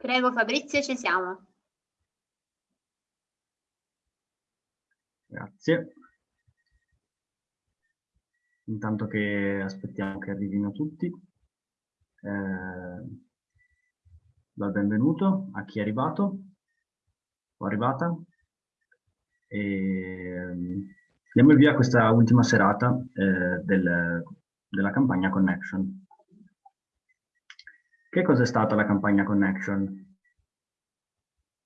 Prego Fabrizio, ci siamo. Grazie. Intanto che aspettiamo che arrivino tutti, eh, do il benvenuto a chi è arrivato o arrivata e diamo il via a questa ultima serata eh, del, della campagna Connection. Che cos'è stata la campagna Connection?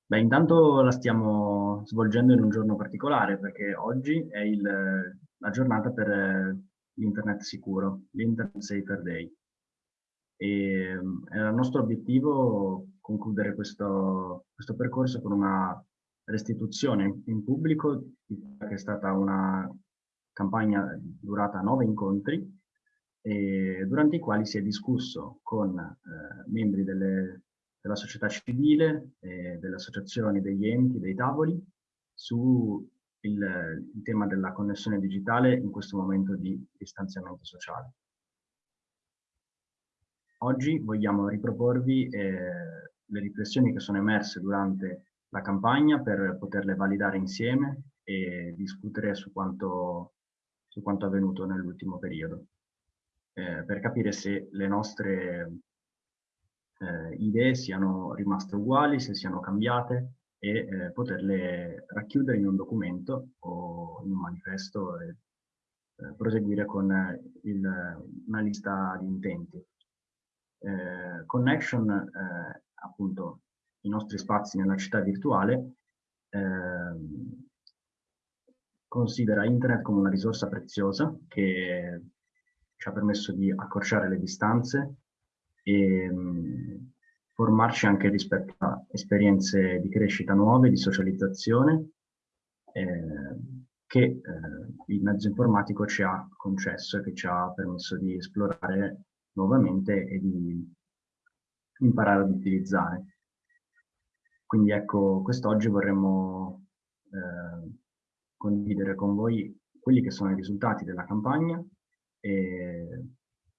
Beh, intanto la stiamo svolgendo in un giorno particolare perché oggi è il, la giornata per l'internet sicuro, l'Internet Safer Day. E era il nostro obiettivo concludere questo, questo percorso con una restituzione in pubblico che è stata una campagna durata nove incontri durante i quali si è discusso con eh, membri delle, della società civile, eh, delle associazioni, degli enti, dei tavoli su il, il, tema della connessione digitale in questo momento di distanziamento sociale. Oggi vogliamo riproporvi eh, le riflessioni che sono emerse durante la campagna per poterle validare insieme e discutere su quanto, su quanto avvenuto nell'ultimo periodo eh, per capire se le nostre eh, idee siano rimaste uguali, se siano cambiate e eh, poterle racchiudere in un documento o in un manifesto e eh, proseguire con il, una lista di intenti. Eh, connection, eh, appunto, i nostri spazi nella città virtuale, ehm, considera internet come una risorsa preziosa che ci ha permesso di accorciare le distanze e mh, formarci anche rispetto a esperienze di crescita nuove, di socializzazione, eh, che eh, il mezzo informatico ci ha concesso e che ci ha permesso di esplorare nuovamente e di imparare ad utilizzare. Quindi ecco, quest'oggi vorremmo eh, condividere con voi quelli che sono i risultati della campagna e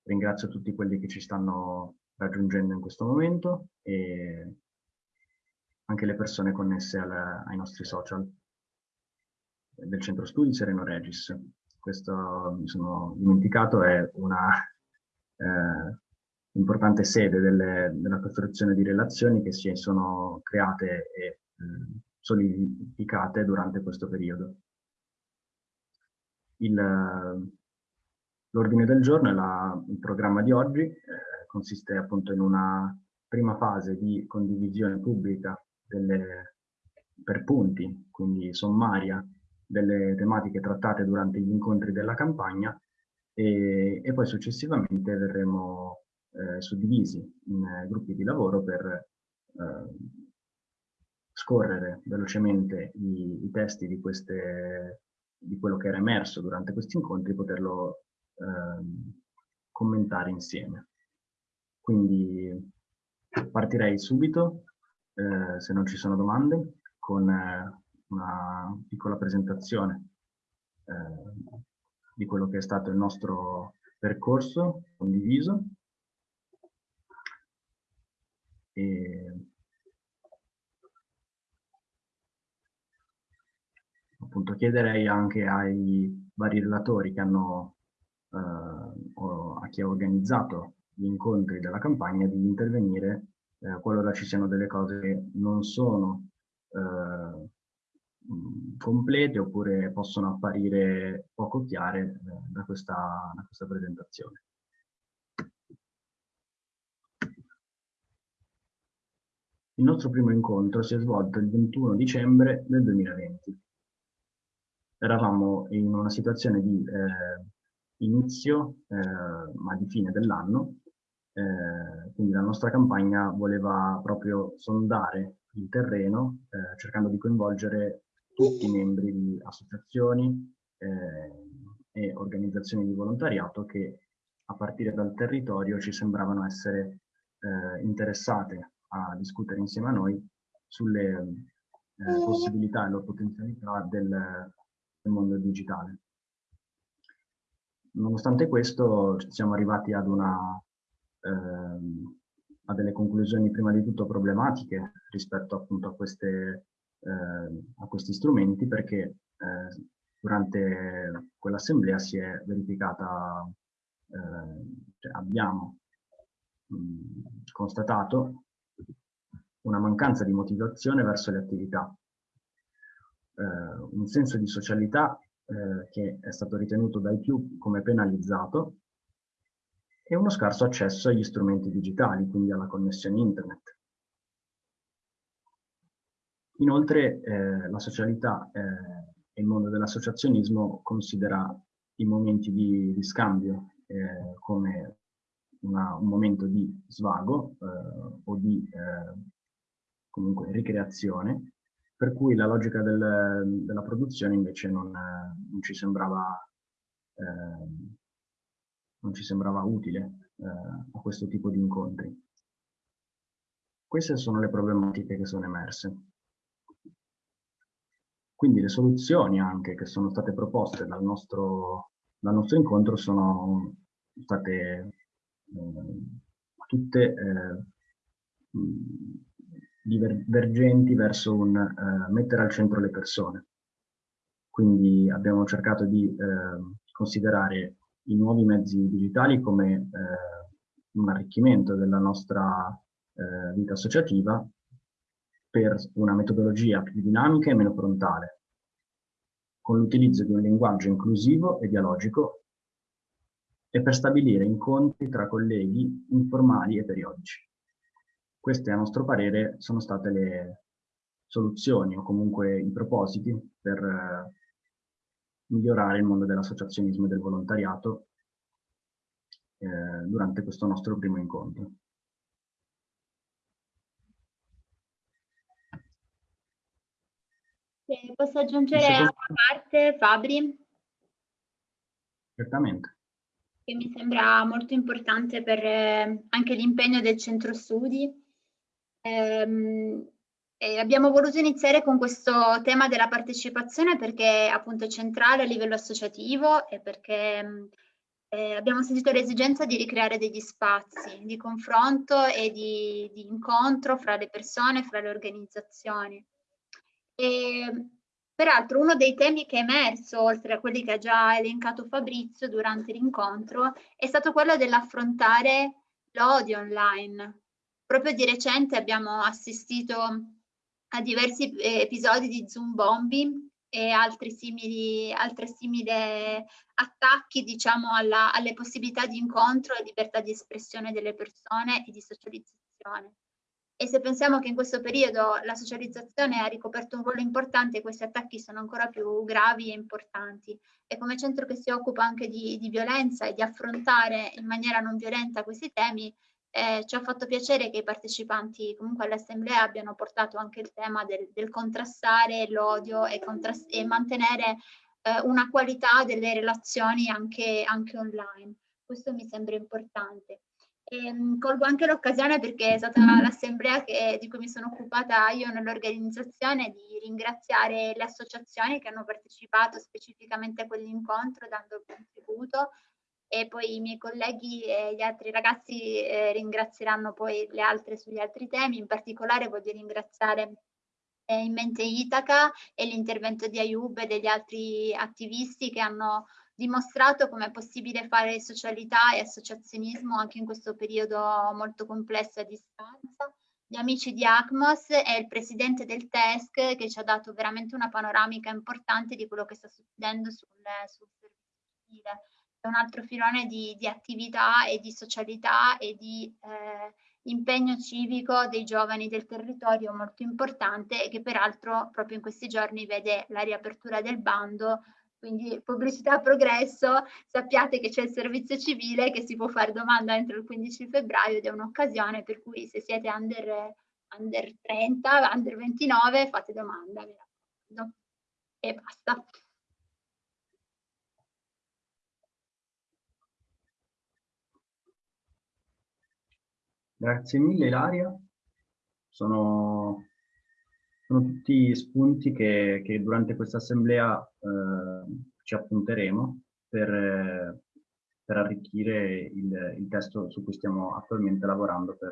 ringrazio tutti quelli che ci stanno raggiungendo in questo momento e anche le persone connesse al, ai nostri social del centro studi Sereno Regis. Questo mi sono dimenticato, è una eh, importante sede delle, della costruzione di relazioni che si sono create e eh, solidificate durante questo periodo. Il, L'ordine del giorno e la, il programma di oggi eh, consiste appunto in una prima fase di condivisione pubblica delle, per punti, quindi sommaria, delle tematiche trattate durante gli incontri della campagna e, e poi successivamente verremo eh, suddivisi in eh, gruppi di lavoro per eh, scorrere velocemente i, i testi di, queste, di quello che era emerso durante questi incontri poterlo Ehm, commentare insieme. Quindi partirei subito, eh, se non ci sono domande, con eh, una piccola presentazione eh, di quello che è stato il nostro percorso condiviso. E appunto chiederei anche ai vari relatori che hanno eh, a chi ha organizzato gli incontri della campagna di intervenire eh, qualora ci siano delle cose che non sono eh, complete oppure possono apparire poco chiare eh, da questa, da questa presentazione. Il nostro primo incontro si è svolto il 21 dicembre del 2020. Eravamo in una situazione di eh, inizio, eh, ma di fine dell'anno. Eh, quindi la nostra campagna voleva proprio sondare il terreno, eh, cercando di coinvolgere tutti i membri di associazioni eh, e organizzazioni di volontariato che a partire dal territorio ci sembravano essere eh, interessate a discutere insieme a noi sulle eh, possibilità e le potenzialità del, del mondo digitale. Nonostante questo siamo arrivati ad una, ehm, a delle conclusioni prima di tutto problematiche rispetto appunto a, queste, eh, a questi strumenti perché eh, durante quell'assemblea si è verificata, eh, cioè abbiamo mh, constatato una mancanza di motivazione verso le attività, eh, un senso di socialità eh, che è stato ritenuto dai più come penalizzato e uno scarso accesso agli strumenti digitali, quindi alla connessione internet. Inoltre eh, la socialità eh, e il mondo dell'associazionismo considera i momenti di, di scambio eh, come una, un momento di svago eh, o di eh, comunque ricreazione, per cui la logica del, della produzione invece non, non ci sembrava eh, non ci sembrava utile eh, a questo tipo di incontri. Queste sono le problematiche che sono emerse. Quindi le soluzioni anche che sono state proposte dal nostro, dal nostro incontro sono state eh, tutte eh, divergenti verso un eh, mettere al centro le persone. Quindi abbiamo cercato di eh, considerare i nuovi mezzi digitali come eh, un arricchimento della nostra eh, vita associativa per una metodologia più dinamica e meno frontale, con l'utilizzo di un linguaggio inclusivo e dialogico e per stabilire incontri tra colleghi informali e periodici. Queste, a nostro parere, sono state le soluzioni o comunque i propositi per eh, migliorare il mondo dell'associazionismo e del volontariato eh, durante questo nostro primo incontro. Se posso aggiungere una parte, Fabri? Certamente. Che mi sembra molto importante per eh, anche l'impegno del centro studi. Ehm, e abbiamo voluto iniziare con questo tema della partecipazione perché appunto è centrale a livello associativo e perché eh, abbiamo sentito l'esigenza di ricreare degli spazi di confronto e di, di incontro fra le persone, fra le organizzazioni. E, peraltro uno dei temi che è emerso, oltre a quelli che ha già elencato Fabrizio durante l'incontro, è stato quello dell'affrontare l'odio online. Proprio di recente abbiamo assistito a diversi eh, episodi di Zoom bombing e altri simili, altre simili attacchi diciamo alla, alle possibilità di incontro e libertà di espressione delle persone e di socializzazione. E se pensiamo che in questo periodo la socializzazione ha ricoperto un ruolo importante, questi attacchi sono ancora più gravi e importanti. E come centro che si occupa anche di, di violenza e di affrontare in maniera non violenta questi temi, eh, ci ha fatto piacere che i partecipanti comunque all'assemblea abbiano portato anche il tema del, del contrastare l'odio e, contrast e, mantenere eh, una qualità delle relazioni anche, anche online. Questo mi sembra importante. E, um, colgo anche l'occasione perché è stata l'assemblea di cui mi sono occupata io nell'organizzazione di ringraziare le associazioni che hanno partecipato specificamente a quell'incontro dando il contributo e poi i miei colleghi e gli altri ragazzi eh, ringrazieranno poi le altre sugli altri temi, in particolare voglio ringraziare eh, in mente Itaca e l'intervento di Ayub e degli altri attivisti che hanno dimostrato come è possibile fare socialità e associazionismo anche in questo periodo molto complesso a distanza. Gli amici di ACMOS e il presidente del TESC che ci ha dato veramente una panoramica importante di quello che sta succedendo sul, servizio civile è un altro filone di, di, attività e di socialità e di eh, impegno civico dei giovani del territorio molto importante e che peraltro proprio in questi giorni vede la riapertura del bando quindi pubblicità a progresso, sappiate che c'è il servizio civile che si può fare domanda entro il 15 febbraio ed è un'occasione per cui se siete under, under 30, under 29 fate domanda, E basta. Grazie mille Ilaria. Sono, sono tutti spunti che, che durante questa assemblea eh, ci appunteremo per, per arricchire il, il, testo su cui stiamo attualmente lavorando per,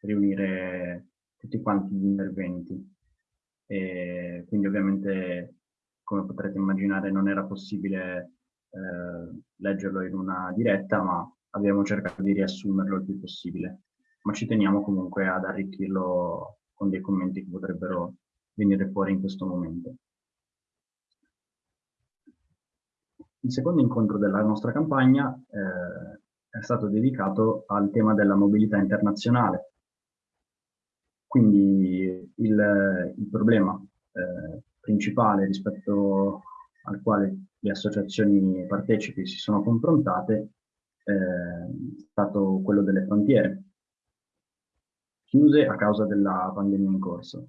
riunire tutti quanti gli interventi. E quindi ovviamente, come potrete immaginare, non era possibile eh, leggerlo in una diretta, ma abbiamo cercato di riassumerlo il più possibile. Ma ci teniamo comunque ad arricchirlo con dei commenti che potrebbero venire fuori in questo momento. Il secondo incontro della nostra campagna eh, è stato dedicato al tema della mobilità internazionale. Quindi il, il problema eh, principale rispetto al quale le associazioni partecipi si sono confrontate eh, è stato quello delle frontiere, chiuse a causa della pandemia in corso.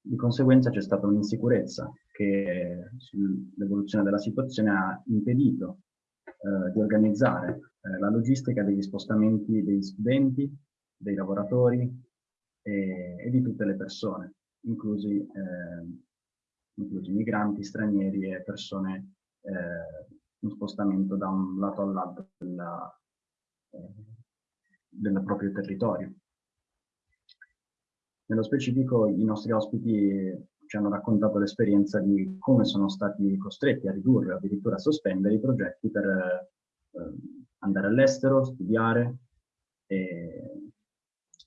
Di conseguenza c'è stata un'insicurezza che sull'evoluzione della situazione ha impedito eh, di organizzare eh, la logistica degli spostamenti degli studenti, dei lavoratori e, e di tutte le persone, inclusi, eh, inclusi, migranti, stranieri e persone eh, in spostamento da un lato all'altro della, eh, del proprio territorio. Nello specifico i nostri ospiti ci hanno raccontato l'esperienza di come sono stati costretti a ridurre addirittura a sospendere i progetti per eh, andare all'estero, studiare e,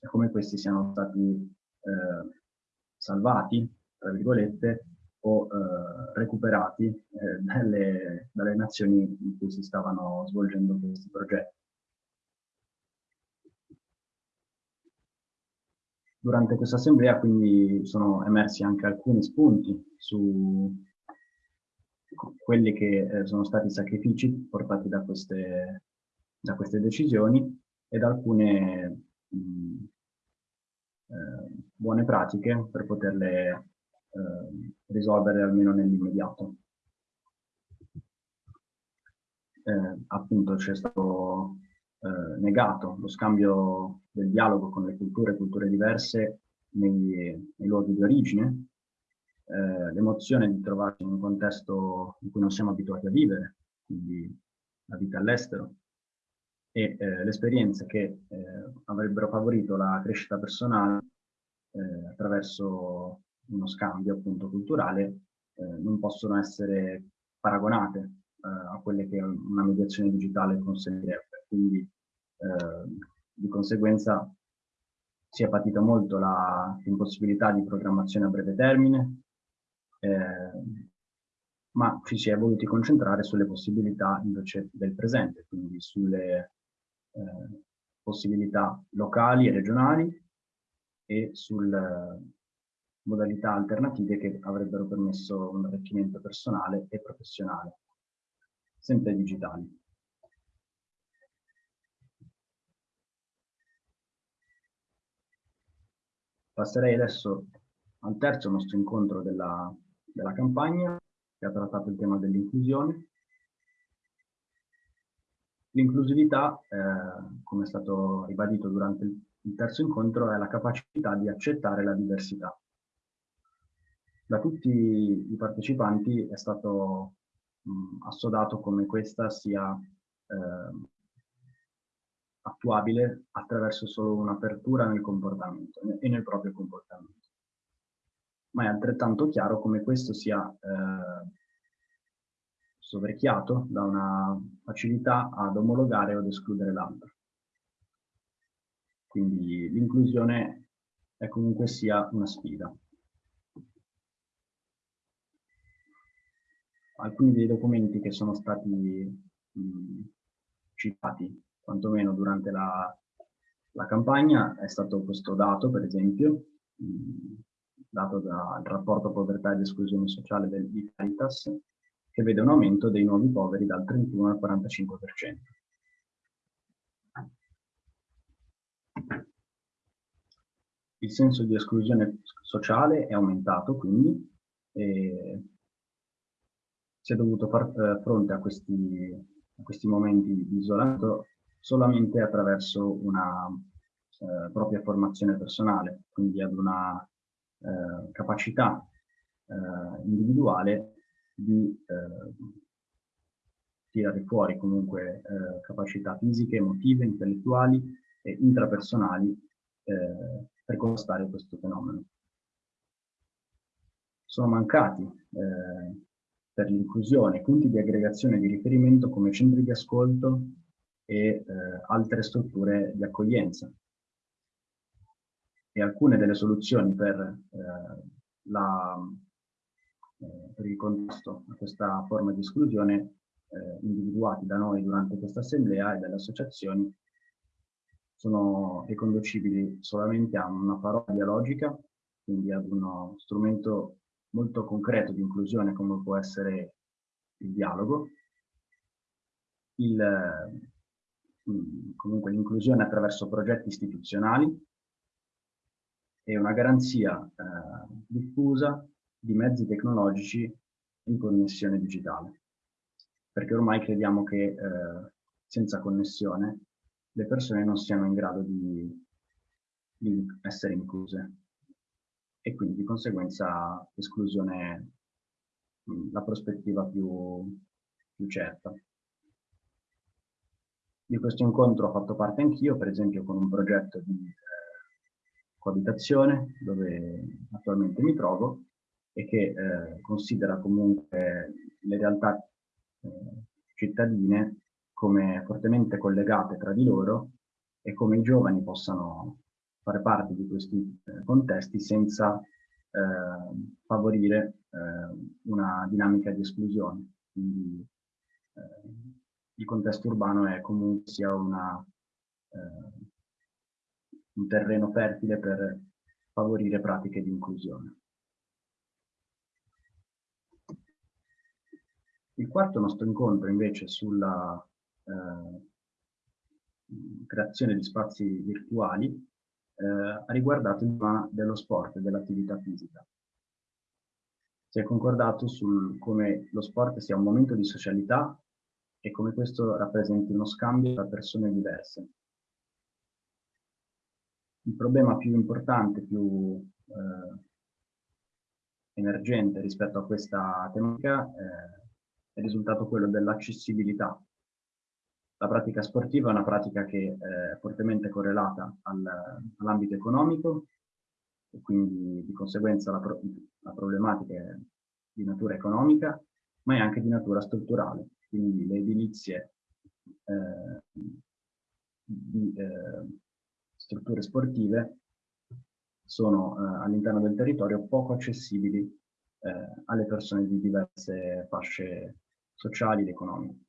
e, come questi siano stati eh, salvati, tra virgolette, o eh, recuperati eh, dalle, dalle nazioni in cui si stavano svolgendo questi progetti. Durante questa assemblea quindi sono emersi anche alcuni spunti su quelli che eh, sono stati i sacrifici portati da queste, da queste decisioni ed alcune mh, eh, buone pratiche per poterle eh, risolvere almeno nell'immediato. Eh, appunto c'è stato eh, negato. Lo scambio del dialogo con le culture, culture diverse nei, nei luoghi di origine, eh, l'emozione di trovarsi in un contesto in cui non siamo abituati a vivere, quindi la vita all'estero, e eh, le esperienze che eh, avrebbero favorito la crescita personale eh, attraverso uno scambio appunto culturale eh, non possono essere paragonate a quelle che una mediazione digitale consentirebbe quindi eh, di conseguenza si è patita molto l'impossibilità di programmazione a breve termine, eh, ma ci si è voluti concentrare sulle possibilità invece del presente, quindi sulle eh, possibilità locali e regionali e sulle modalità alternative che avrebbero permesso un arricchimento personale e professionale, sempre digitali. Passerei adesso al terzo nostro incontro della, della campagna, che ha trattato il tema dell'inclusione. L'inclusività, eh, come è stato ribadito durante il, terzo incontro, è la capacità di accettare la diversità. Da tutti i partecipanti è stato assodato come questa sia eh, attuabile attraverso solo un'apertura nel comportamento e nel proprio comportamento. Ma è altrettanto chiaro come questo sia eh, soverchiato da una facilità ad omologare o ad escludere l'altro. Quindi l'inclusione è comunque sia una sfida. Alcuni dei documenti che sono stati mh, citati quantomeno durante la, la campagna, è stato questo dato, per esempio, mh, dato dal rapporto povertà ed esclusione sociale del, di che vede un aumento dei nuovi poveri dal 31 al 45%. Il senso di esclusione sociale è aumentato quindi e si è dovuto far eh, fronte a questi, a questi momenti di isolamento solamente attraverso una eh, propria formazione personale, quindi ad una eh, capacità eh, individuale di eh, tirare fuori comunque eh, capacità fisiche, emotive, intellettuali e intrapersonali eh, per contrastare questo fenomeno. Sono mancati per l'inclusione punti di aggregazione di riferimento come centri di ascolto e eh, altre strutture di accoglienza. E alcune delle soluzioni per, eh, la, eh, per il contrasto a questa forma di esclusione eh, individuati da noi durante questa assemblea e dalle associazioni sono riconducibili solamente a una parola dialogica, quindi ad uno strumento molto concreto di inclusione come può essere il dialogo, il, comunque l'inclusione attraverso progetti istituzionali e una garanzia eh, diffusa di mezzi tecnologici in connessione digitale perché ormai crediamo che eh, senza connessione le persone non siano in grado di, di essere incluse e quindi di conseguenza l'esclusione la prospettiva più, più certa. Di questo incontro ho fatto parte anch'io, per esempio con un progetto di eh, coabitazione dove attualmente mi trovo e che eh, considera comunque le realtà eh, cittadine come fortemente collegate tra di loro e come i giovani possano fare parte di questi eh, contesti senza eh, favorire eh, una dinamica di esclusione. Quindi eh, il contesto urbano è comunque sia una, eh, un terreno fertile per favorire pratiche di inclusione. Il quarto nostro incontro invece sulla eh, creazione di spazi virtuali eh, ha riguardato il tema dello sport e dell'attività fisica. Si è concordato su come lo sport sia un momento di socialità e come questo rappresenti uno scambio tra persone diverse. Il problema più importante, più eh, emergente rispetto a questa tematica eh, è risultato quello dell'accessibilità. La pratica sportiva è una pratica che è fortemente correlata al, all'ambito economico e quindi di conseguenza la, pro, la problematica è di natura economica, ma è anche di natura strutturale. Quindi le edilizie eh, di eh, strutture sportive sono eh, all'interno del territorio poco accessibili eh, alle persone di diverse fasce sociali ed economiche.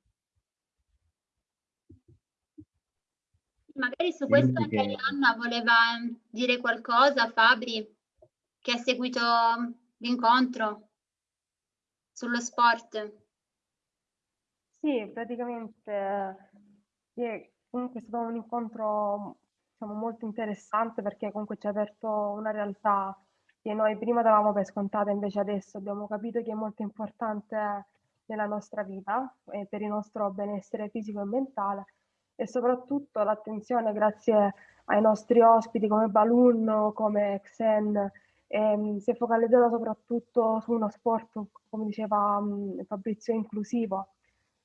Magari su questo anche che... Anna voleva dire qualcosa, Fabri, che ha seguito l'incontro sullo sport. Sì, praticamente sì, comunque è stato un incontro diciamo, molto interessante perché comunque ci ha aperto una realtà che noi prima davamo per scontata, invece adesso abbiamo capito che è molto importante nella nostra vita e per il nostro benessere fisico e mentale e soprattutto l'attenzione grazie ai nostri ospiti come Balloon, come Xen, ehm, si è focalizzata soprattutto su uno sport, come diceva Fabrizio, inclusivo.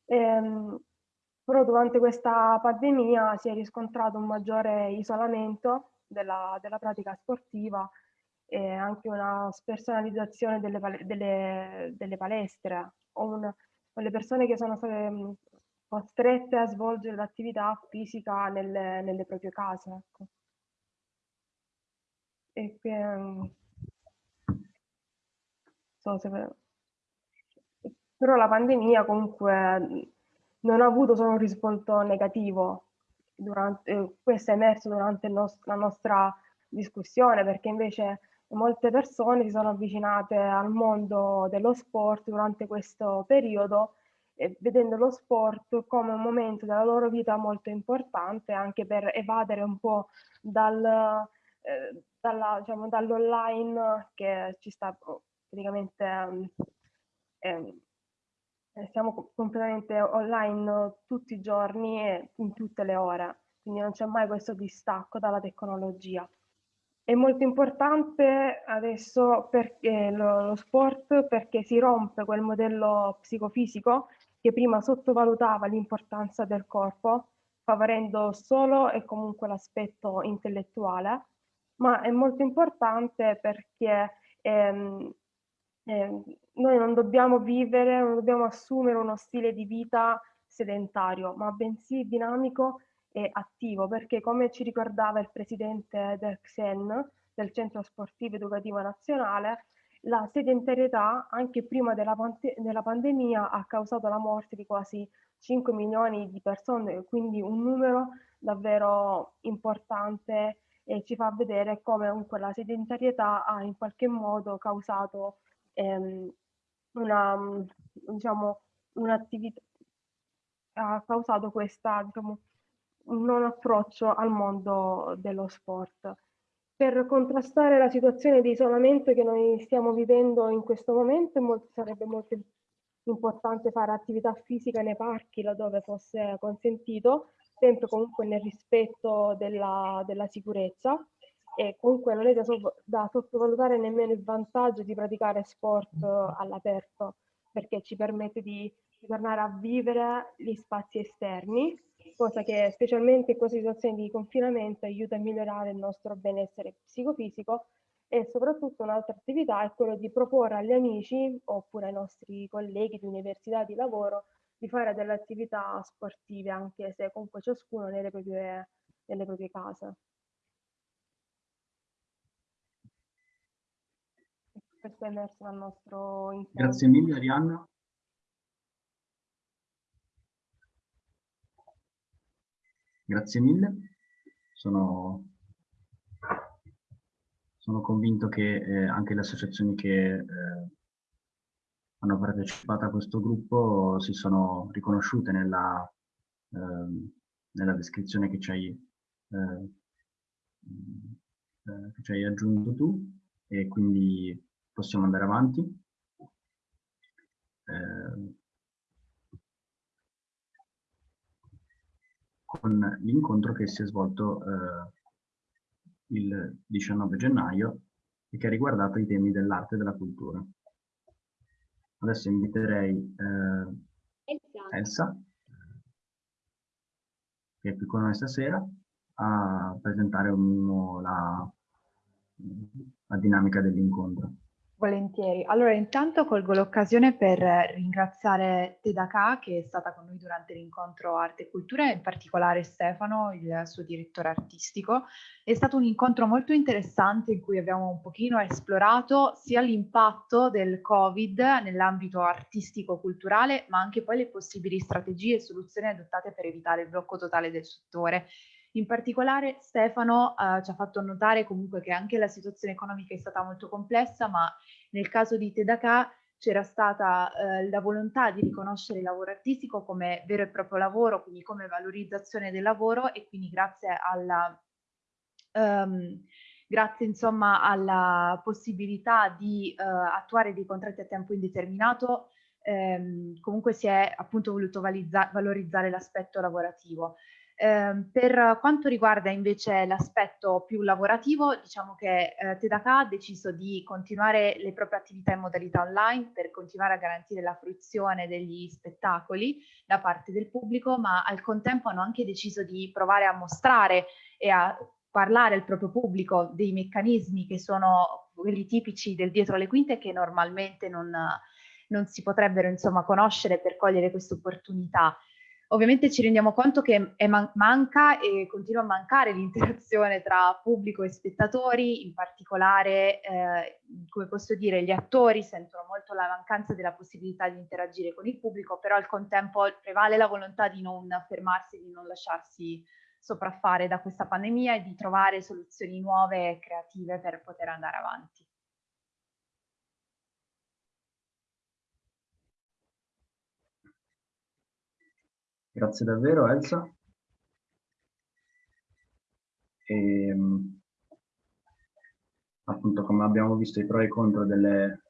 Ehm, però durante questa pandemia si è riscontrato un maggiore isolamento della, della pratica sportiva e anche una spersonalizzazione delle, delle, delle palestre o, un, le persone che sono state costrette a svolgere l'attività fisica nelle, nelle, proprie case. Ecco. E mm, so se, però la pandemia comunque non ha avuto solo un risvolto negativo, durante, eh, questo è emerso durante nost la nostra discussione perché invece molte persone si sono avvicinate al mondo dello sport durante questo periodo eh, vedendo lo sport come un momento della loro vita molto importante anche per evadere un po' dal, eh, diciamo, dall'online che ci sta praticamente eh, siamo completamente online tutti i giorni e in tutte le ore, quindi non c'è mai questo distacco dalla tecnologia. È molto importante adesso lo, lo sport perché si rompe quel modello psicofisico che prima sottovalutava l'importanza del corpo favorendo solo e comunque l'aspetto intellettuale, ma è molto importante perché ehm, eh, noi non dobbiamo vivere, non dobbiamo assumere uno stile di vita sedentario, ma bensì dinamico e attivo, perché come ci ricordava il presidente del XEN, del Centro Sportivo Educativo Nazionale, la sedentarietà anche prima della, della pandemia ha causato la morte di quasi 5 milioni di persone, quindi un numero davvero importante e ci fa vedere come comunque la sedentarietà ha in qualche modo causato ehm, una, diciamo, un'attività, ha causato questa, diciamo, non approccio al mondo dello sport. Per contrastare la situazione di isolamento che noi stiamo vivendo in questo momento molto, sarebbe molto importante fare attività fisica nei parchi laddove fosse consentito, sempre comunque nel rispetto della, della sicurezza e comunque non è da, da, sottovalutare nemmeno il vantaggio di praticare sport all'aperto perché ci permette di, tornare a vivere gli spazi esterni cosa che specialmente in questa situazione di confinamento aiuta a migliorare il nostro benessere psicofisico e soprattutto un'altra attività è quello di proporre agli amici oppure ai nostri colleghi di università di lavoro di fare delle attività sportive anche se comunque ciascuno nelle proprie, nelle proprie case. Emerso dal nostro incontro. Grazie mille Arianna. Grazie mille. Sono, sono convinto che eh, anche le associazioni che eh, hanno partecipato a questo gruppo si sono riconosciute nella, eh, nella descrizione che ci, hai, eh, eh, che ci hai aggiunto tu e quindi possiamo andare avanti. Eh, con l'incontro che si è svolto eh, il 19 gennaio e che ha riguardato i temi dell'arte e della cultura. Adesso inviterei eh, Elsa. Che è qui con noi stasera, a presentare un la, la dinamica dell'incontro. Volentieri. Allora, intanto colgo l'occasione per ringraziare Tedaka che è stata con noi durante l'incontro Arte e Cultura, in particolare Stefano, il suo direttore artistico. È stato un incontro molto interessante in cui abbiamo un pochino esplorato sia l'impatto del Covid nell'ambito artistico-culturale, ma anche poi le possibili strategie e soluzioni adottate per evitare il blocco totale del settore. In particolare Stefano eh, ci ha fatto notare comunque che anche la situazione economica è stata molto complessa, ma nel caso di Tedaka c'era stata eh, la volontà di riconoscere il lavoro artistico come vero e proprio lavoro, quindi come valorizzazione del lavoro e quindi grazie alla, um, grazie, insomma, alla possibilità di uh, attuare dei contratti a tempo indeterminato, ehm, comunque si è appunto voluto valorizzare l'aspetto lavorativo. Eh, per quanto riguarda invece l'aspetto più lavorativo, diciamo che eh, Tedaka ha deciso di continuare le proprie attività in modalità online per continuare a garantire la fruizione degli spettacoli da parte del pubblico, ma al contempo hanno anche deciso di provare a mostrare e a parlare al proprio pubblico dei meccanismi che sono quelli tipici del dietro le quinte che normalmente non, non si potrebbero insomma conoscere per cogliere questa opportunità. Ovviamente ci rendiamo conto che man manca e continua a mancare l'interazione tra pubblico e spettatori, in particolare, eh, come posso dire, gli attori sentono molto la mancanza della possibilità di interagire con il pubblico, però al contempo prevale la volontà di non fermarsi, di non lasciarsi sopraffare da questa pandemia e di trovare soluzioni nuove e creative per poter andare avanti. Grazie davvero Elsa. E, ehm, appunto come abbiamo visto i pro e i contro delle,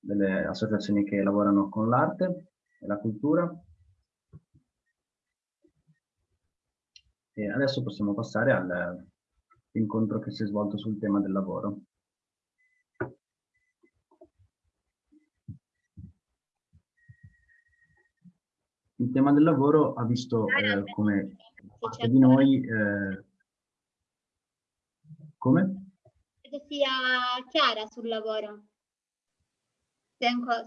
delle associazioni che lavorano con l'arte e la cultura. E adesso possiamo passare all'incontro che si è svolto sul tema del lavoro. il tema del lavoro ha visto eh, come parte di noi... Eh, come? Credo sia Chiara sul lavoro.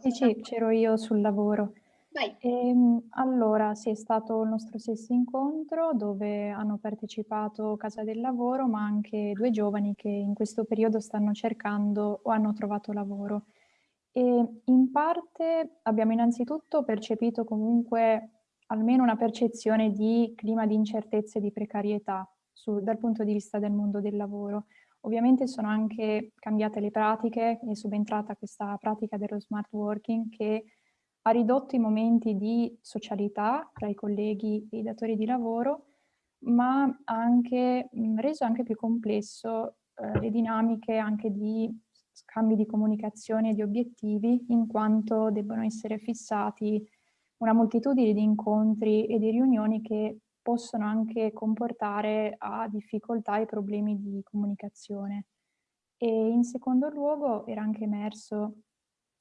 Sì, sì, c'ero io sul lavoro. E, ehm, allora, sì, è stato il nostro stesso incontro dove hanno partecipato Casa del Lavoro, ma anche due giovani che in questo periodo stanno cercando o hanno trovato lavoro. E in parte abbiamo innanzitutto percepito comunque almeno una percezione di clima di incertezza e di precarietà su, dal punto di vista del mondo del lavoro. Ovviamente sono anche cambiate le pratiche, è subentrata questa pratica dello smart working che ha ridotto i momenti di socialità tra i colleghi e i datori di lavoro, ma ha anche mh, reso anche più complesso eh, le dinamiche anche di scambi di comunicazione e di obiettivi, in quanto debbono essere fissati una moltitudine di incontri e di riunioni che possono anche comportare a difficoltà e problemi di comunicazione. E in secondo luogo era anche emerso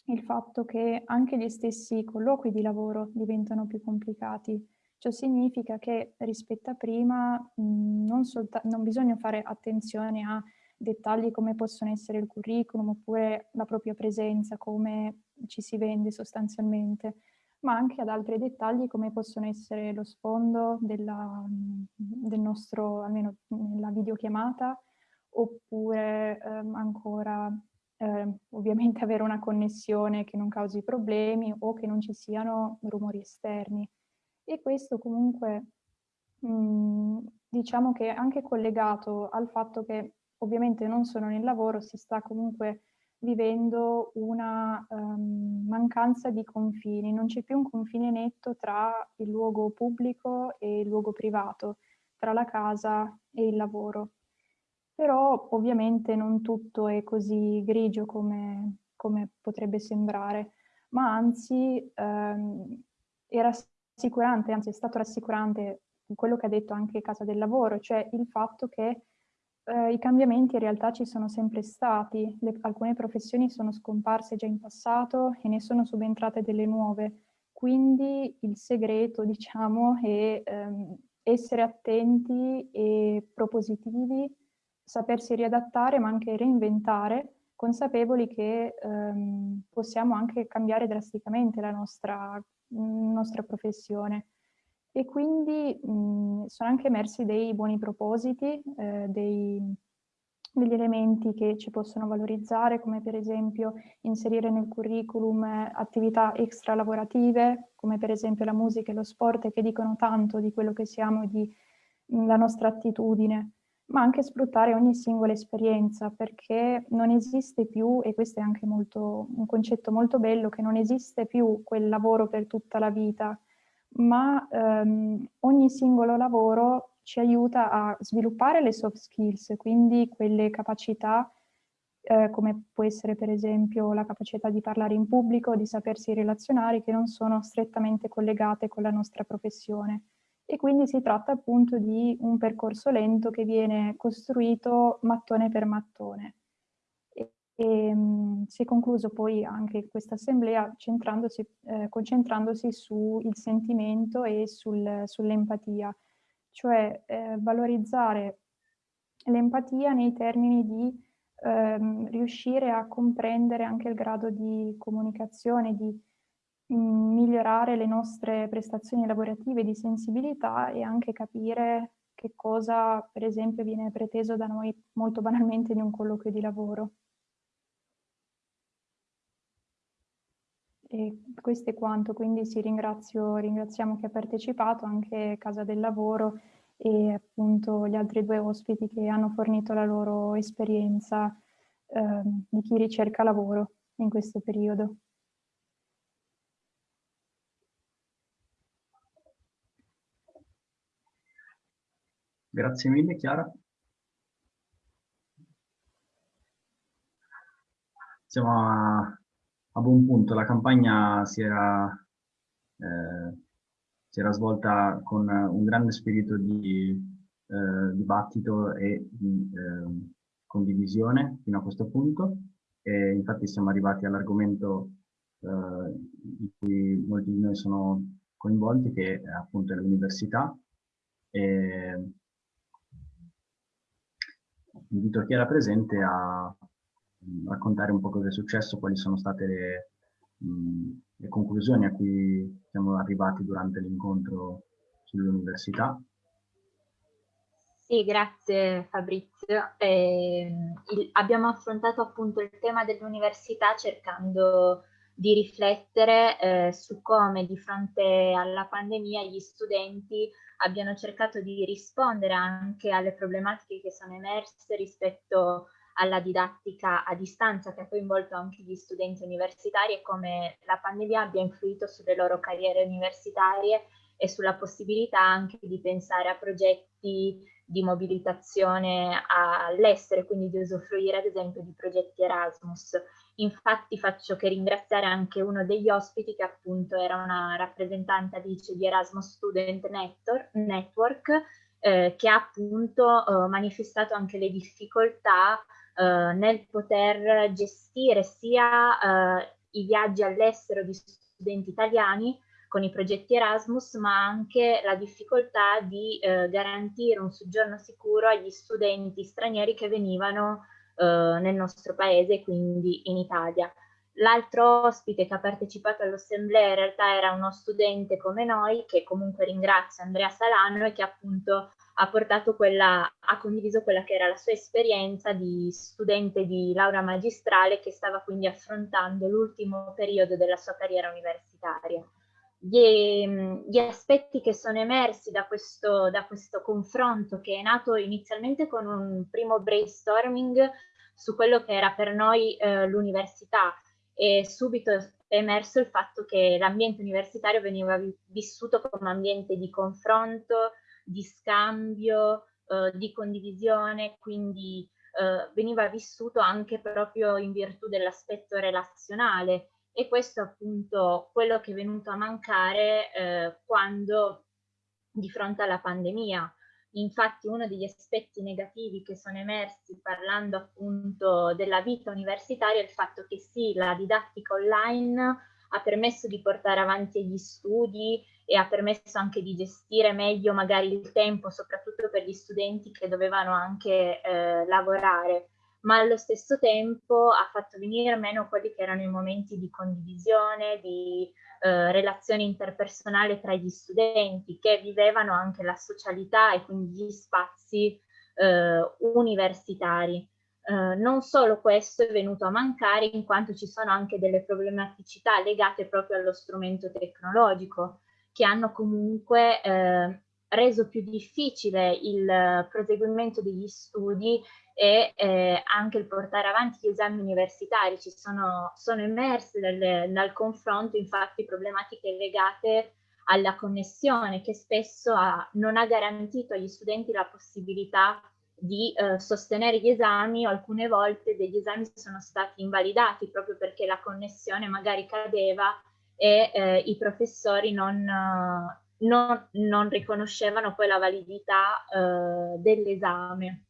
il fatto che anche gli stessi colloqui di lavoro diventano più complicati. Ciò significa che rispetto a prima non, non bisogna fare attenzione a dettagli come possono essere il curriculum oppure la propria presenza, come ci si vende sostanzialmente, ma anche ad altri dettagli come possono essere lo sfondo della, del nostro, almeno nella videochiamata, oppure ehm, ancora eh, ovviamente avere una connessione che non causi problemi o che non ci siano rumori esterni. E questo comunque mh, diciamo che è anche collegato al fatto che ovviamente non solo nel lavoro, si sta comunque vivendo una um, mancanza di confini, non c'è più un confine netto tra il luogo pubblico e il luogo privato, tra la casa e il lavoro. Però ovviamente non tutto è così grigio come, come potrebbe sembrare, ma anzi um, è rassicurante, anzi è stato rassicurante quello che ha detto anche Casa del Lavoro, cioè il fatto che eh, I cambiamenti in realtà ci sono sempre stati, Le, alcune professioni sono scomparse già in passato e ne sono subentrate delle nuove, quindi il segreto diciamo è ehm, essere attenti e propositivi, sapersi riadattare ma anche reinventare, consapevoli che ehm, possiamo anche cambiare drasticamente la nostra, nostra professione e quindi mh, sono anche emersi dei buoni propositi, eh, dei, degli elementi che ci possono valorizzare, come per esempio inserire nel curriculum attività extra lavorative, come per esempio la musica e lo sport, che dicono tanto di quello che siamo e della nostra attitudine, ma anche sfruttare ogni singola esperienza, perché non esiste più, e questo è anche molto, un concetto molto bello, che non esiste più quel lavoro per tutta la vita, ma ehm, ogni singolo lavoro ci aiuta a sviluppare le soft skills, quindi quelle capacità eh, come può essere per esempio la capacità di parlare in pubblico, di sapersi relazionare, che non sono strettamente collegate con la nostra professione. E quindi si tratta appunto di un percorso lento che viene costruito mattone per mattone. E, um, si è concluso poi anche questa assemblea eh, concentrandosi sul sentimento e sul, sull'empatia, cioè eh, valorizzare l'empatia nei termini di ehm, riuscire a comprendere anche il grado di comunicazione, di mh, mm, migliorare le nostre prestazioni lavorative di sensibilità e anche capire che cosa, per esempio, viene preteso da noi molto banalmente in un colloquio di lavoro. E questo è quanto, quindi sì, ringraziamo chi ha partecipato, anche Casa del Lavoro e appunto gli altri due ospiti che hanno fornito la loro esperienza eh, di chi ricerca lavoro in questo periodo. Grazie mille Chiara. Siamo a a buon punto. La campagna si era, eh, si era svolta con un grande spirito di eh, dibattito e di eh, condivisione fino a questo punto. E infatti siamo arrivati all'argomento eh, di cui molti di noi sono coinvolti che appunto è l'università. Invito chi era presente a raccontare un po' cosa è successo, quali sono state le, mh, le conclusioni a cui siamo arrivati durante l'incontro sull'università. Sì, grazie Fabrizio. Eh, il, abbiamo affrontato appunto il tema dell'università cercando di riflettere eh, su come di fronte alla pandemia gli studenti abbiano cercato di rispondere anche alle problematiche che sono emerse rispetto alla didattica a distanza che ha coinvolto anche gli studenti universitari e come la pandemia abbia influito sulle loro carriere universitarie e sulla possibilità anche di pensare a progetti di mobilitazione all'estero, quindi di usufruire ad esempio di progetti Erasmus. Infatti faccio che ringraziare anche uno degli ospiti che appunto era una rappresentante Alice di Erasmus Student Network, eh, che ha appunto eh, manifestato anche le difficoltà nel poter gestire sia eh, i viaggi all'estero di studenti italiani con i progetti Erasmus, ma anche la difficoltà di eh, garantire un soggiorno sicuro agli studenti stranieri che venivano eh, nel nostro paese, quindi in Italia. L'altro ospite che ha partecipato all'assemblea in realtà era uno studente come noi, che comunque ringrazio, Andrea Salano, e che appunto ha quella, ha condiviso quella che era la sua esperienza di studente di laurea magistrale che stava quindi affrontando l'ultimo periodo della sua carriera universitaria. Gli, gli, aspetti che sono emersi da questo, da questo confronto che è nato inizialmente con un primo brainstorming su quello che era per noi eh, l'università e subito è emerso il fatto che l'ambiente universitario veniva vissuto come ambiente di confronto, di scambio, eh, di condivisione, quindi eh, veniva vissuto anche proprio in virtù dell'aspetto relazionale e questo è appunto quello che è venuto a mancare eh, quando di fronte alla pandemia. Infatti uno degli aspetti negativi che sono emersi parlando appunto della vita universitaria è il fatto che sì, la didattica online ha permesso di portare avanti gli studi e ha permesso anche di gestire meglio magari il tempo, soprattutto per gli studenti che dovevano anche eh, lavorare ma allo stesso tempo ha fatto venire meno quelli che erano i momenti di condivisione, di eh, relazione interpersonale tra gli studenti che vivevano anche la socialità e quindi gli spazi eh, universitari. Eh, non solo questo è venuto a mancare in quanto ci sono anche delle problematicità legate proprio allo strumento tecnologico che hanno comunque eh, reso più difficile il proseguimento degli studi e eh, anche il portare avanti gli esami universitari. Ci sono, sono emerse dal, dal confronto infatti problematiche legate alla connessione che spesso ha, non ha garantito agli studenti la possibilità di eh, sostenere gli esami o alcune volte degli esami sono stati invalidati proprio perché la connessione magari cadeva e eh, i professori non, non, non, riconoscevano poi la validità eh, dell'esame.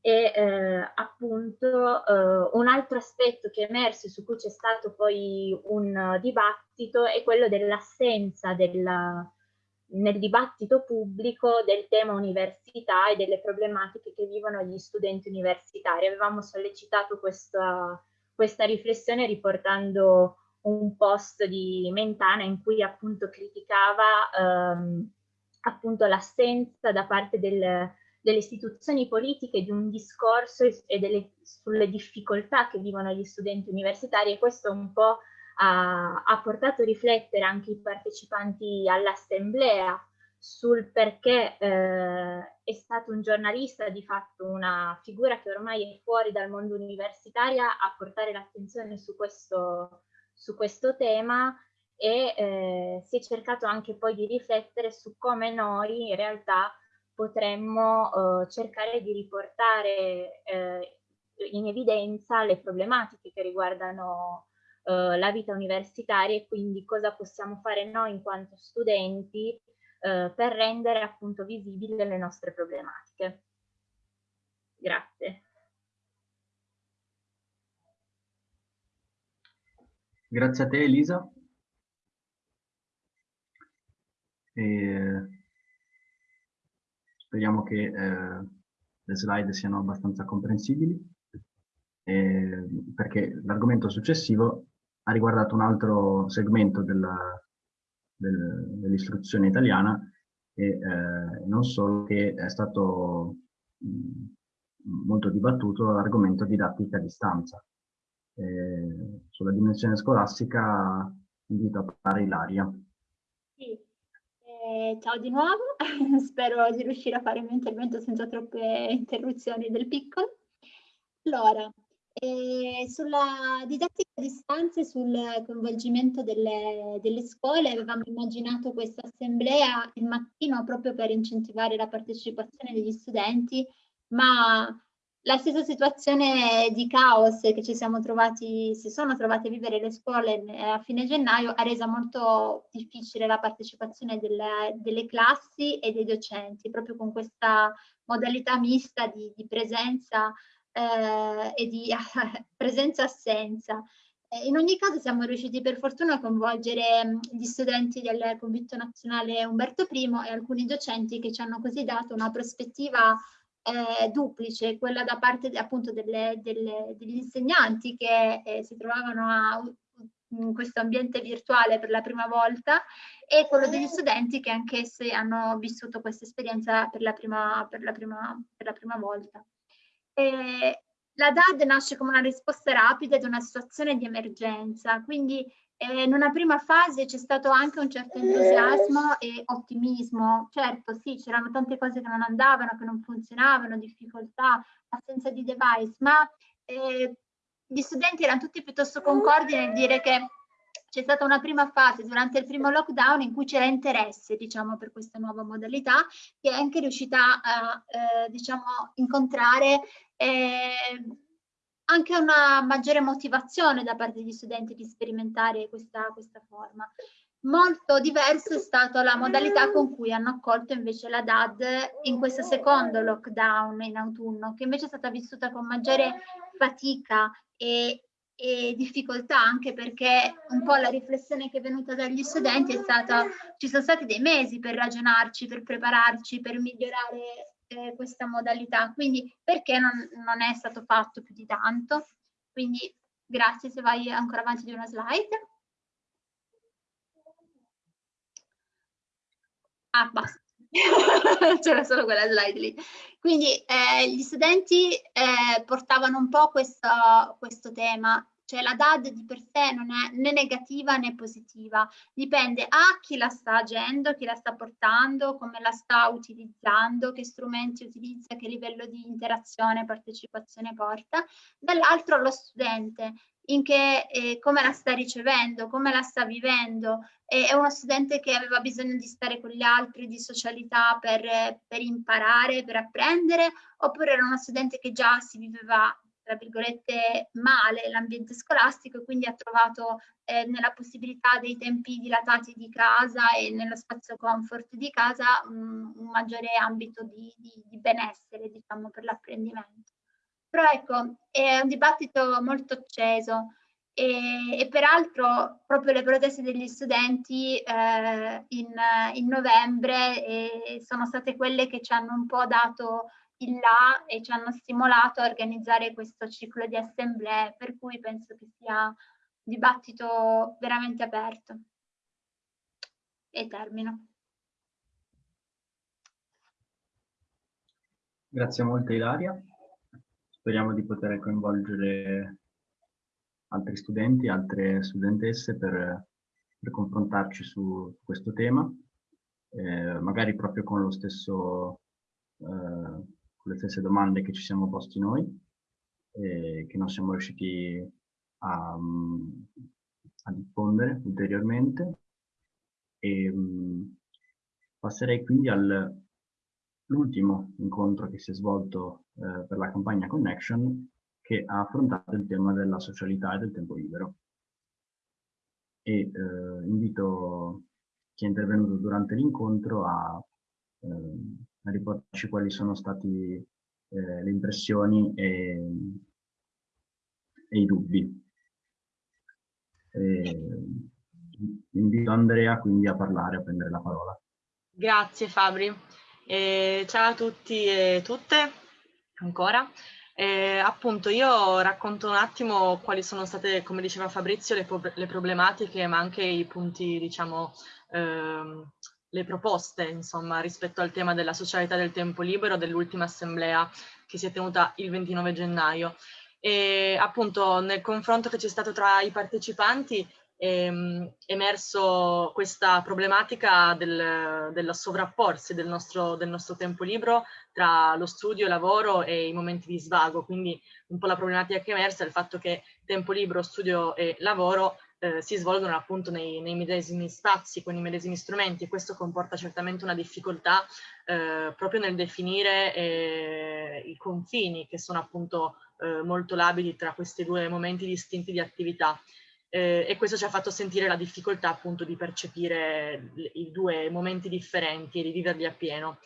E eh, appunto eh, un altro aspetto che è emerso su cui c'è stato poi un dibattito è quello dell'assenza nel dibattito pubblico del tema università e delle problematiche che vivono gli studenti universitari. Avevamo sollecitato questa, questa riflessione riportando un post di Mentana in cui appunto criticava ehm, appunto l'assenza da parte del delle istituzioni politiche, di un discorso e delle, sulle difficoltà che vivono gli studenti universitari e questo un po' ha, ha portato a riflettere anche i partecipanti all'assemblea sul perché eh, è stato un giornalista, di fatto una figura che ormai è fuori dal mondo universitario, a portare l'attenzione su questo, su questo tema e eh, si è cercato anche poi di riflettere su come noi in realtà potremmo eh, cercare di riportare eh, in evidenza le problematiche che riguardano eh, la vita universitaria e quindi cosa possiamo fare noi in quanto studenti eh, per rendere appunto visibili le nostre problematiche. Grazie. Grazie a te Elisa. e speriamo che eh, le slide siano abbastanza comprensibili eh, perché l'argomento successivo ha riguardato un altro segmento dell'istruzione italiana e eh, non solo che è stato mh, molto dibattuto l'argomento didattica a distanza. Eh, sulla dimensione scolastica invito a parlare Ilaria. Sì. Eh, ciao di nuovo, spero di riuscire a fare il mio intervento senza troppe interruzioni del piccolo. Allora, eh, sulla didattica a distanza e sul coinvolgimento delle, delle, scuole avevamo immaginato questa assemblea il mattino proprio per incentivare la partecipazione degli studenti, ma la stessa situazione di caos che ci siamo trovati, si sono trovate a vivere le scuole a fine gennaio ha reso molto difficile la partecipazione delle, delle classi e dei docenti, proprio con questa modalità mista di, di presenza eh, e di presenza-assenza. Eh, in ogni caso siamo riusciti per fortuna a coinvolgere mm, gli studenti del convitto nazionale Umberto I e alcuni docenti che ci hanno così dato una prospettiva eh, duplice, quella da parte appunto delle, delle, degli insegnanti che eh, si trovavano a, in questo ambiente virtuale per la prima volta e quello degli studenti che anch'essi hanno vissuto questa esperienza per la prima, per la prima, per la prima volta. Eh, la DAD nasce come una risposta rapida ad una situazione di emergenza, quindi eh, in una prima fase c'è stato anche un certo entusiasmo e ottimismo. Certo, sì, c'erano tante cose che non andavano, che non funzionavano, difficoltà, assenza di device, ma eh, gli studenti erano tutti piuttosto concordi nel dire che c'è stata una prima fase durante il primo lockdown in cui c'era interesse, diciamo, per questa nuova modalità, che è anche riuscita a, eh, diciamo, incontrare eh, anche una maggiore motivazione da parte degli studenti di sperimentare questa, questa forma. Molto diverso è stata la modalità con cui hanno accolto invece la DAD in questo secondo lockdown in autunno, che invece è stata vissuta con maggiore fatica e, e difficoltà anche perché un po' la riflessione che è venuta dagli studenti è stata ci sono stati dei mesi per ragionarci, per prepararci, per migliorare eh, questa modalità, quindi perché non, non, è stato fatto più di tanto? Quindi grazie se vai ancora avanti di una slide. Ah, basta. C'era solo quella slide lì. Quindi eh, gli studenti eh, portavano un po' questo, questo tema cioè la DAD di per sé non è né negativa né positiva, dipende a chi la sta agendo, chi la sta portando, come la sta utilizzando, che strumenti utilizza, che livello di interazione e partecipazione porta, dall'altro lo studente, in che, eh, come la sta ricevendo, come la sta vivendo. è uno studente che aveva bisogno di stare con gli altri, di socialità per, per imparare, per apprendere, oppure era uno studente che già si viveva tra virgolette, male l'ambiente scolastico e quindi ha trovato eh, nella possibilità dei tempi dilatati di casa e nello spazio comfort di casa un, un maggiore ambito di, di, di benessere, diciamo, per l'apprendimento. Però ecco, è un dibattito molto acceso e, e peraltro proprio le proteste degli studenti eh, in, in, novembre eh, sono state quelle che ci hanno un po' dato il là e ci hanno stimolato a organizzare questo ciclo di assemblee, per cui penso che sia un dibattito veramente aperto. E termino. Grazie molte Ilaria. Speriamo di poter coinvolgere altri studenti, altre studentesse per, per confrontarci su questo tema, eh, magari proprio con lo stesso eh, le stesse domande che ci siamo posti noi e che non siamo riusciti a, a diffondere ulteriormente. E, passerei quindi all'ultimo incontro che si è svolto eh, per la campagna Connection che ha affrontato il tema della socialità e del tempo libero. E eh, invito chi è intervenuto durante l'incontro a eh, a riportarci quali sono state eh, le impressioni e, e i dubbi. E, invito Andrea quindi a parlare, a prendere la parola. Grazie Fabri. Eh, ciao a tutti e tutte, ancora. Eh, appunto, io racconto un attimo quali sono state, come diceva Fabrizio, le, le problematiche, ma anche i punti, diciamo, ehm, le proposte, insomma, rispetto al tema della socialità del tempo libero dell'ultima assemblea che si è tenuta il 29 gennaio. E appunto nel confronto che c'è stato tra i partecipanti ehm, emerso questa problematica del, del sovrapporsi del nostro, del nostro, tempo libero tra lo studio, il lavoro e i momenti di svago. Quindi un po' la problematica che è emersa è il fatto che tempo libero, studio e lavoro eh, si svolgono appunto nei, nei, medesimi spazi, con i medesimi strumenti e questo comporta certamente una difficoltà eh, proprio nel definire eh, i confini che sono appunto eh, molto labili tra questi due momenti distinti di attività eh, e questo ci ha fatto sentire la difficoltà appunto di percepire i due momenti differenti e di viverli appieno.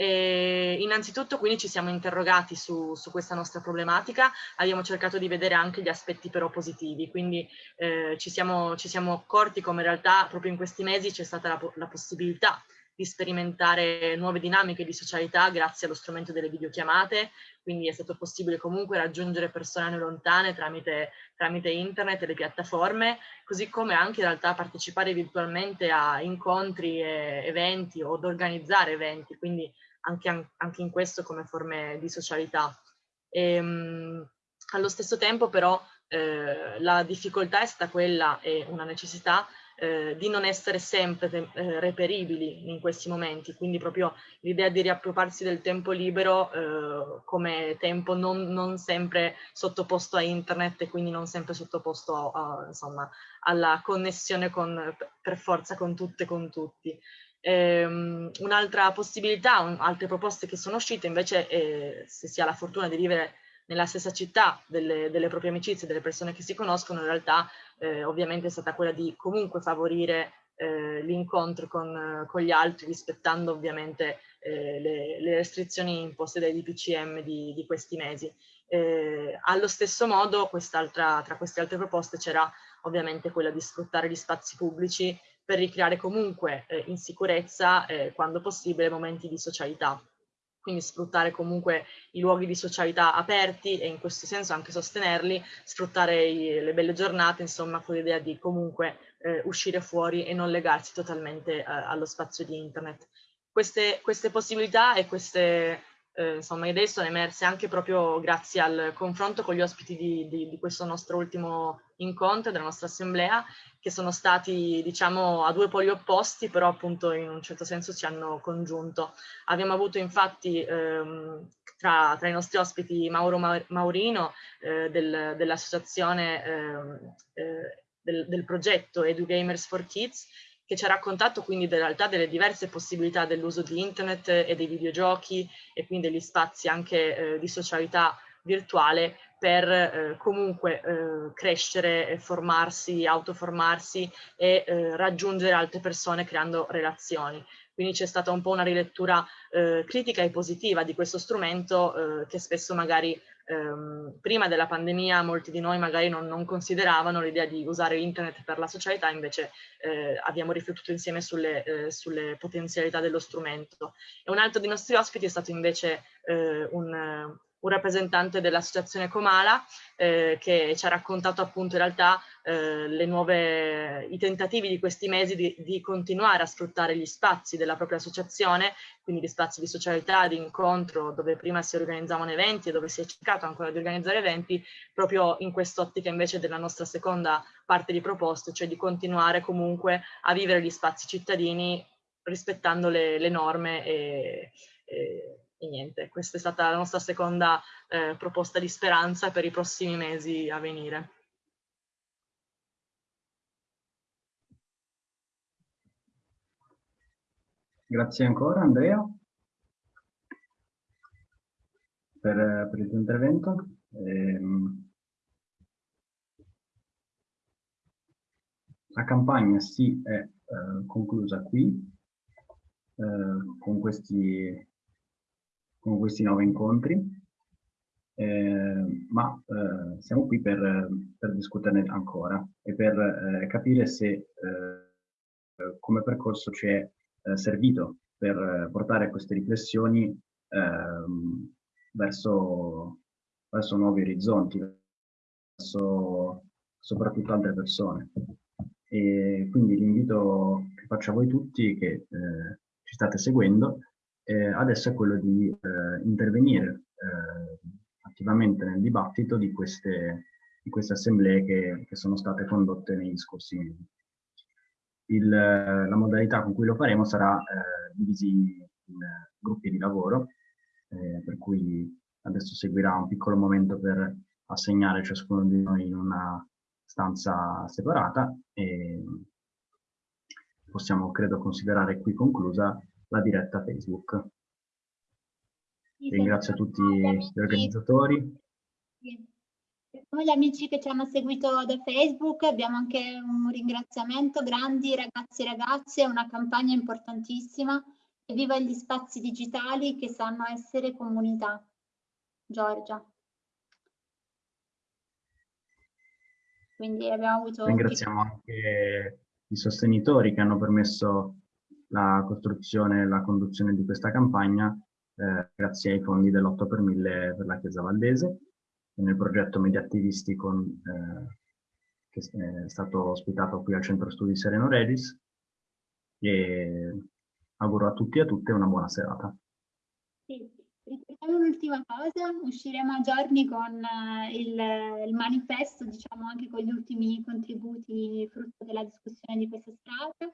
E innanzitutto quindi ci siamo interrogati su, su, questa nostra problematica, abbiamo cercato di vedere anche gli aspetti però positivi, quindi eh, ci, siamo, ci, siamo, accorti come in realtà proprio in questi mesi c'è stata la, la possibilità di sperimentare nuove dinamiche di socialità grazie allo strumento delle videochiamate, quindi è stato possibile comunque raggiungere persone lontane tramite, tramite internet e le piattaforme, così come anche in realtà partecipare virtualmente a incontri e eventi o ad organizzare eventi, quindi anche, anche in questo come forme di socialità. E, ehm, allo stesso tempo però eh, la difficoltà è stata quella e una necessità eh, di non essere sempre eh, reperibili in questi momenti, quindi proprio l'idea di riappropriarsi del tempo libero eh, come tempo non, non, sempre sottoposto a internet e quindi non sempre sottoposto a, insomma, alla connessione con, per forza con tutte e con tutti. Um, Un'altra possibilità, un, altre proposte che sono uscite invece, eh, se si ha la fortuna di vivere nella stessa città delle, delle proprie amicizie, delle persone che si conoscono, in realtà eh, ovviamente è stata quella di comunque favorire eh, l'incontro con, con, gli altri rispettando ovviamente eh, le, le, restrizioni imposte dai DPCM di, di questi mesi. Eh, allo stesso modo tra queste altre proposte c'era ovviamente quella di sfruttare gli spazi pubblici per ricreare comunque eh, in sicurezza, eh, quando possibile, momenti di socialità quindi sfruttare comunque i luoghi di socialità aperti e in questo senso anche sostenerli, sfruttare i, le belle giornate, insomma, con l'idea di comunque eh, uscire fuori e non legarsi totalmente eh, allo spazio di internet. Queste, queste possibilità e queste eh, insomma, idee sono emerse anche proprio grazie al confronto con gli ospiti di, di, di questo nostro ultimo incontro, della nostra assemblea, che sono stati diciamo a due poli opposti, però appunto in un certo senso ci hanno congiunto. Abbiamo avuto infatti ehm, tra, tra, i nostri ospiti Mauro Maurino eh, del, dell'associazione ehm, eh, del, del progetto EduGamers for Kids, che ci ha raccontato quindi in realtà delle diverse possibilità dell'uso di internet e dei videogiochi e quindi degli spazi anche eh, di socialità virtuale per eh, comunque eh, crescere, formarsi, autoformarsi e eh, raggiungere altre persone creando relazioni. Quindi c'è stata un po' una rilettura eh, critica e positiva di questo strumento eh, che spesso magari ehm, prima della pandemia molti di noi magari non, non consideravano l'idea di usare internet per la socialità, invece eh, abbiamo riflettuto insieme sulle, eh, sulle, potenzialità dello strumento. E un altro dei nostri ospiti è stato invece eh, un, un rappresentante dell'associazione Comala eh, che ci ha raccontato appunto in realtà eh, nuove, i tentativi di questi mesi di, di, continuare a sfruttare gli spazi della propria associazione, quindi gli spazi di socialità, di incontro, dove prima si organizzavano eventi e dove si è cercato ancora di organizzare eventi, proprio in quest'ottica invece della nostra seconda parte di proposte, cioè di continuare comunque a vivere gli spazi cittadini rispettando le, le norme e, e e niente, questa è stata la nostra seconda eh, proposta di speranza per i prossimi mesi a venire. Grazie ancora Andrea per, per il tuo intervento. Ehm, la campagna si è eh, conclusa qui eh, con questi con questi nuovi incontri, eh, ma eh, siamo qui per, per, discuterne ancora e per eh, capire se eh, come percorso ci è eh, servito per portare queste riflessioni ehm, verso, verso nuovi orizzonti, verso soprattutto altre persone. E quindi l'invito che faccio a voi tutti che eh, ci state seguendo eh, adesso è quello di eh, intervenire eh, attivamente nel dibattito di queste, di queste assemblee che, che, sono state condotte negli scorsi mesi. Il, la modalità con cui lo faremo sarà eh, divisi in gruppi di lavoro, eh, per cui adesso seguirà un piccolo momento per assegnare ciascuno di noi in una stanza separata e possiamo credo considerare qui conclusa la diretta Facebook. Ringrazio tutti gli organizzatori. Noi gli amici che ci hanno seguito da Facebook abbiamo anche un ringraziamento, grandi ragazzi e ragazze, una campagna importantissima. Viva gli spazi digitali che sanno essere comunità. Giorgia. Quindi abbiamo avuto... Ringraziamo anche i sostenitori che hanno permesso la costruzione e la conduzione di questa campagna eh, grazie ai fondi dell'8 per 1000 per la Chiesa Valdese nel progetto Media con, eh, che è stato ospitato qui al Centro Studi Sereno Regis e auguro a tutti e a tutte una buona serata. Sì. Ricordiamo un'ultima cosa, usciremo a giorni con uh, il, il, manifesto, diciamo anche con gli ultimi contributi frutto della discussione di questa strada.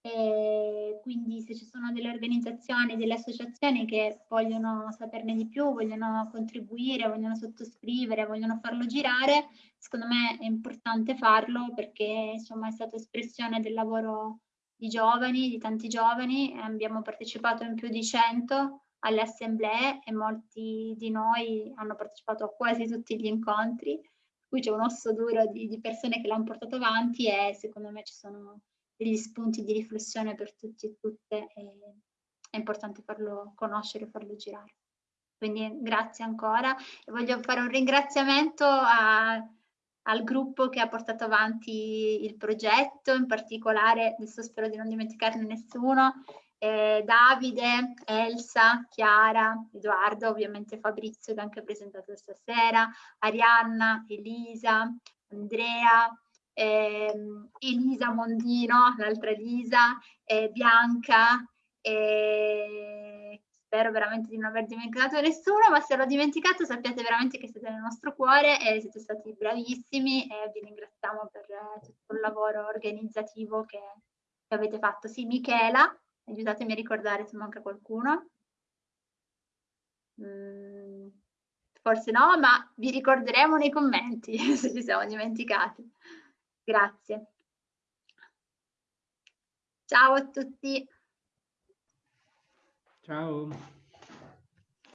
E quindi se ci sono delle organizzazioni, delle associazioni che vogliono saperne di più, vogliono contribuire, vogliono sottoscrivere, vogliono farlo girare, secondo me è importante farlo perché insomma è stata espressione del lavoro di giovani, di tanti giovani, abbiamo partecipato in più di 100 alle assemblee e molti di noi hanno partecipato a quasi tutti gli incontri, qui c'è un osso duro di, di persone che l'hanno portato avanti e secondo me ci sono degli spunti di riflessione per tutti e tutte e è importante farlo conoscere farlo girare. Quindi grazie ancora e voglio fare un ringraziamento a, al gruppo che ha portato avanti il progetto, in particolare, adesso spero di non dimenticarne nessuno, eh, Davide, Elsa, Chiara, Edoardo, ovviamente Fabrizio che ha anche presentato stasera, Arianna, Elisa, Andrea, Elisa Mondino, l'altra Elisa, Bianca, spero veramente di non aver dimenticato nessuno, ma se l'ho dimenticato sappiate veramente che siete nel nostro cuore e siete stati bravissimi e vi ringraziamo per tutto il lavoro organizzativo che, che avete fatto. Sì, Michela, aiutatemi a ricordare se manca qualcuno. Mm, forse no, ma vi ricorderemo nei commenti se ci siamo dimenticati. Grazie. Ciao a tutti. Ciao.